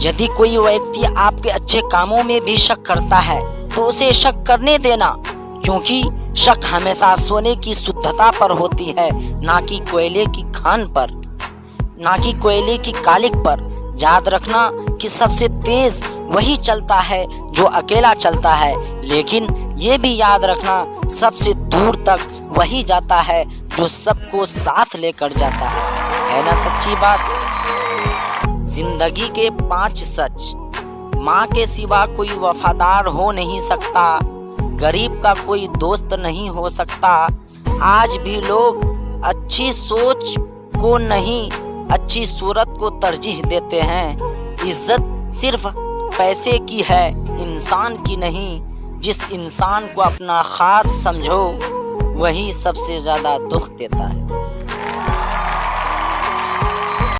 यदि कोई व्यक्ति आपके अच्छे कामों में भी शक करता है तो उसे शक करने देना, क्योंकि शक हमेशा सोने की शुद्धता पर होती है, ना कि कोयले की खान पर। ना कि कोयले की कालिक पर। याद रखना कि सबसे तेज वही चलता है, जो अकेला चलता है। लेकिन ये भी याद रखना, सबसे दूर तक वही जाता है, जो सबको साथ लेकर जाता है। है ना, सच्ची बात? ज़िंदगी के पाँच सच। माँ के सिवा कोई वफादार हो नहीं सकता। गरीब का कोई दोस्त नहीं हो सकता। आज भी लोग अच्छी सोच को नहीं, अच्छी सूरत को तरजीह देते हैं। इज़्ज़त सिर्फ़ पैसे की है, इंसान की नहीं। जिस इंसान को अपना खास समझो, वही सबसे ज़्यादा दुख देता है।